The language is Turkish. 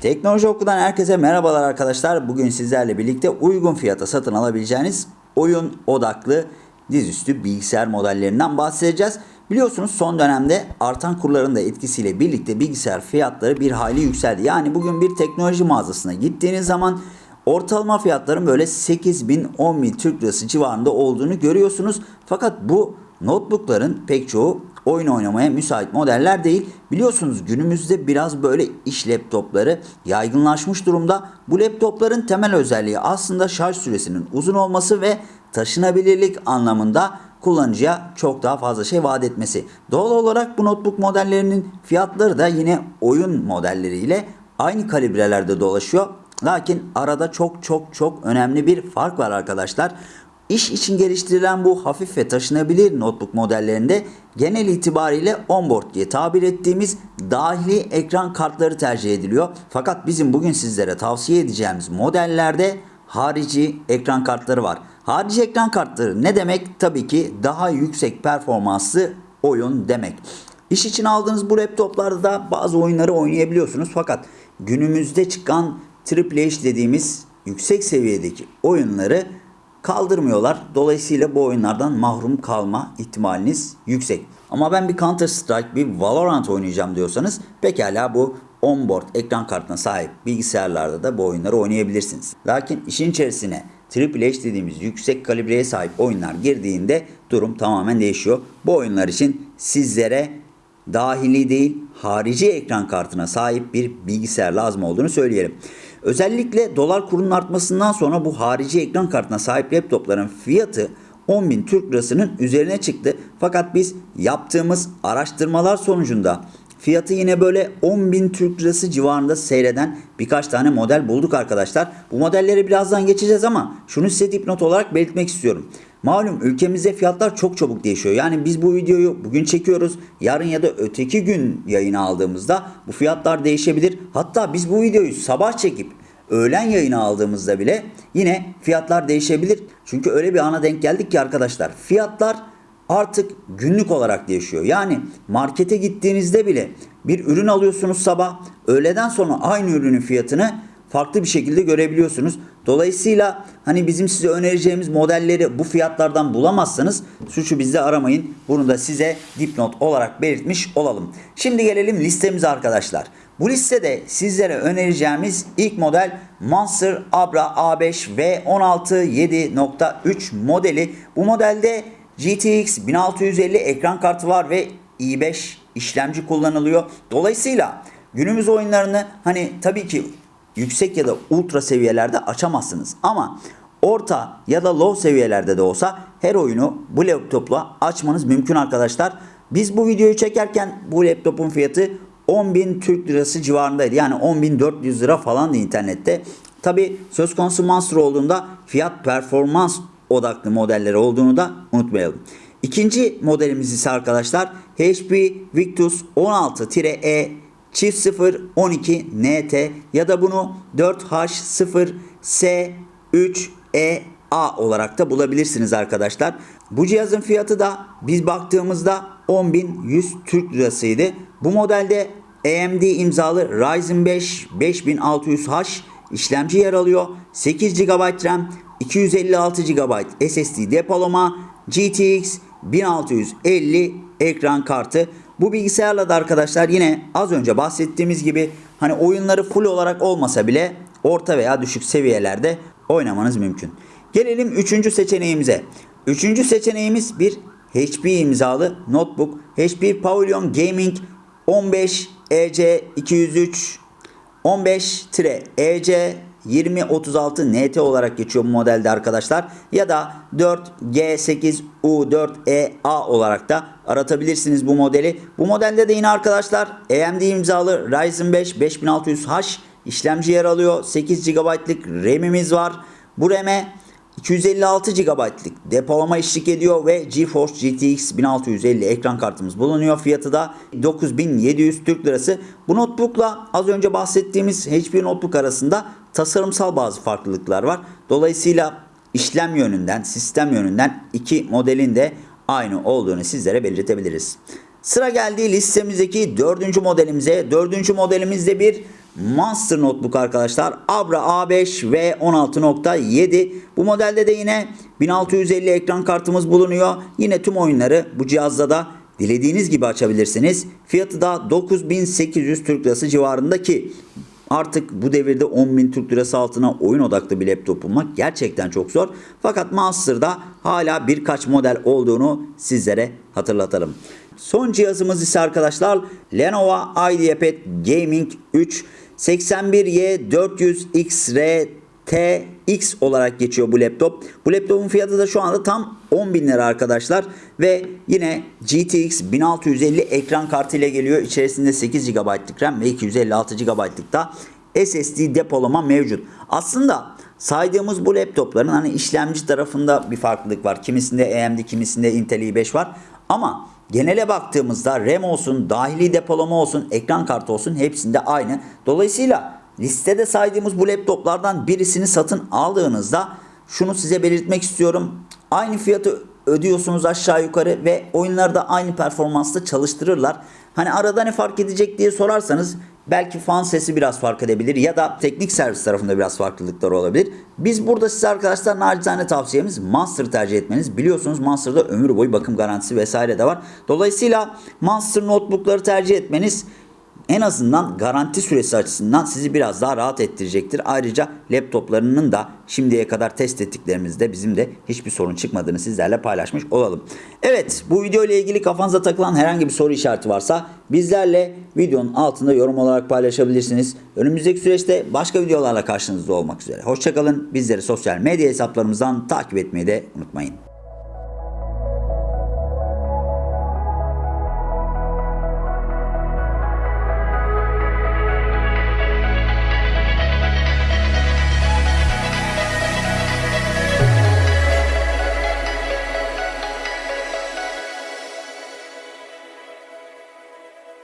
Teknoloji Okulu'dan herkese merhabalar arkadaşlar. Bugün sizlerle birlikte uygun fiyata satın alabileceğiniz oyun odaklı dizüstü bilgisayar modellerinden bahsedeceğiz. Biliyorsunuz son dönemde artan kurların da etkisiyle birlikte bilgisayar fiyatları bir hayli yükseldi. Yani bugün bir teknoloji mağazasına gittiğiniz zaman ortalama fiyatların böyle 8 bin 10 bin Türk lirası civarında olduğunu görüyorsunuz. Fakat bu notebookların pek çoğu oyun oynamaya müsait modeller değil. Biliyorsunuz günümüzde biraz böyle iş laptopları yaygınlaşmış durumda. Bu laptopların temel özelliği aslında şarj süresinin uzun olması ve taşınabilirlik anlamında kullanıcıya çok daha fazla şey vaat etmesi. Doğal olarak bu notebook modellerinin fiyatları da yine oyun modelleriyle aynı kalibrelerde dolaşıyor. Lakin arada çok çok çok önemli bir fark var arkadaşlar. İş için geliştirilen bu hafif ve taşınabilir notebook modellerinde genel itibariyle onboard diye tabir ettiğimiz dahili ekran kartları tercih ediliyor. Fakat bizim bugün sizlere tavsiye edeceğimiz modellerde harici ekran kartları var. Harici ekran kartları ne demek? Tabii ki daha yüksek performanslı oyun demek. İş için aldığınız bu laptoplarda da bazı oyunları oynayabiliyorsunuz. Fakat günümüzde çıkan Triple H dediğimiz yüksek seviyedeki oyunları kaldırmıyorlar. Dolayısıyla bu oyunlardan mahrum kalma ihtimaliniz yüksek. Ama ben bir Counter Strike, bir Valorant oynayacağım diyorsanız pekala bu onboard ekran kartına sahip bilgisayarlarda da bu oyunları oynayabilirsiniz. Lakin işin içerisine Triple H dediğimiz yüksek kalibreye sahip oyunlar girdiğinde durum tamamen değişiyor. Bu oyunlar için sizlere dahili değil harici ekran kartına sahip bir bilgisayar lazım olduğunu söyleyelim. Özellikle dolar kurunun artmasından sonra bu harici ekran kartına sahip laptopların fiyatı 10.000 Türk lirasının üzerine çıktı. Fakat biz yaptığımız araştırmalar sonucunda fiyatı yine böyle 10.000 Türk lirası civarında seyreden birkaç tane model bulduk arkadaşlar. Bu modelleri birazdan geçeceğiz ama şunu size dipnot olarak belirtmek istiyorum. Malum ülkemizde fiyatlar çok çabuk değişiyor. Yani biz bu videoyu bugün çekiyoruz. Yarın ya da öteki gün yayına aldığımızda bu fiyatlar değişebilir. Hatta biz bu videoyu sabah çekip öğlen yayına aldığımızda bile yine fiyatlar değişebilir. Çünkü öyle bir ana denk geldik ki arkadaşlar fiyatlar artık günlük olarak değişiyor. Yani markete gittiğinizde bile bir ürün alıyorsunuz sabah, öğleden sonra aynı ürünün fiyatını farklı bir şekilde görebiliyorsunuz. Dolayısıyla hani bizim size önereceğimiz modelleri bu fiyatlardan bulamazsanız suçu bizde aramayın. Bunu da size dipnot olarak belirtmiş olalım. Şimdi gelelim listemize arkadaşlar. Bu listede sizlere önereceğimiz ilk model Monster Abra A5 V16 7.3 modeli. Bu modelde GTX 1650 ekran kartı var ve i5 işlemci kullanılıyor. Dolayısıyla günümüz oyunlarını hani tabii ki yüksek ya da ultra seviyelerde açamazsınız. Ama orta ya da low seviyelerde de olsa her oyunu bu laptopla açmanız mümkün arkadaşlar. Biz bu videoyu çekerken bu laptopun fiyatı 10.000 Türk lirası civarındaydı. Yani 10.400 lira falandı internette. Tabi söz konusu Monster olduğunda fiyat performans odaklı modelleri olduğunu da unutmayalım. İkinci modelimiz ise arkadaşlar HP Victus 16-E çift 0 12 NT ya da bunu 4H0S3EA olarak da bulabilirsiniz arkadaşlar. Bu cihazın fiyatı da biz baktığımızda 10.100 Türk lirasıydı. Bu modelde AMD imzalı Ryzen 5 5600H işlemci yer alıyor. 8 GB RAM, 256 GB SSD depolama, GTX 1650 ekran kartı. Bu bilgisayarla da arkadaşlar yine az önce bahsettiğimiz gibi hani oyunları full olarak olmasa bile orta veya düşük seviyelerde oynamanız mümkün. Gelelim üçüncü seçeneğimize. Üçüncü seçeneğimiz bir HP imzalı notebook. HP Pavilion Gaming 15 EC 203 15-EC 2036 NT olarak geçiyor bu modelde arkadaşlar. Ya da 4G8U4EA olarak da aratabilirsiniz bu modeli. Bu modelde de yine arkadaşlar AMD imzalı Ryzen 5 5600H işlemci yer alıyor. 8 GB'lık RAM'imiz var. Bu RAM'e 256 GB'lık depolama eşlik ediyor ve GeForce GTX 1650 ekran kartımız bulunuyor. Fiyatı da 9700 Türk Lirası. Bu notebookla az önce bahsettiğimiz HP notebook arasında tasarımsal bazı farklılıklar var. Dolayısıyla işlem yönünden, sistem yönünden iki modelin de aynı olduğunu sizlere belirtebiliriz. Sıra geldiği listemizdeki dördüncü modelimize. Dördüncü modelimizde bir Monster Notebook arkadaşlar. Abra A5 ve 16.7. Bu modelde de yine 1650 ekran kartımız bulunuyor. Yine tüm oyunları bu cihazda da dilediğiniz gibi açabilirsiniz. Fiyatı da 9800 Türk Lirası civarındaki Artık bu devirde 10.000 Türk Lirası altına oyun odaklı bir laptop bulmak gerçekten çok zor. Fakat Monster'da hala birkaç model olduğunu sizlere hatırlatalım. Son cihazımız ise arkadaşlar Lenovo IdeaPad Gaming 3 81Y 400XR TX olarak geçiyor bu laptop. Bu laptopun fiyatı da şu anda tam 10 bin lira arkadaşlar. Ve yine GTX 1650 ekran kartı ile geliyor. İçerisinde 8 GB'lık RAM ve 256 GB'lık da SSD depolama mevcut. Aslında saydığımız bu laptopların hani işlemci tarafında bir farklılık var. Kimisinde AMD, kimisinde Intel i5 var. Ama genele baktığımızda RAM olsun, dahili depolama olsun, ekran kartı olsun hepsinde aynı. Dolayısıyla listede saydığımız bu laptoplardan birisini satın aldığınızda şunu size belirtmek istiyorum. Aynı fiyatı ödüyorsunuz aşağı yukarı ve oyunlarda aynı performansta çalıştırırlar. Hani arada ne fark edecek diye sorarsanız belki fan sesi biraz fark edebilir ya da teknik servis tarafında biraz farklılıklar olabilir. Biz burada size arkadaşlar nacizane tavsiyemiz Monster tercih etmeniz. Biliyorsunuz Monster'da ömür boyu bakım garantisi vesaire de var. Dolayısıyla Monster notebookları tercih etmeniz en azından garanti süresi açısından sizi biraz daha rahat ettirecektir. Ayrıca laptoplarının da şimdiye kadar test ettiklerimizde bizim de hiçbir sorun çıkmadığını sizlerle paylaşmış olalım. Evet bu video ile ilgili kafanıza takılan herhangi bir soru işareti varsa bizlerle videonun altında yorum olarak paylaşabilirsiniz. Önümüzdeki süreçte başka videolarla karşınızda olmak üzere. Hoşçakalın. Bizleri sosyal medya hesaplarımızdan takip etmeyi de unutmayın.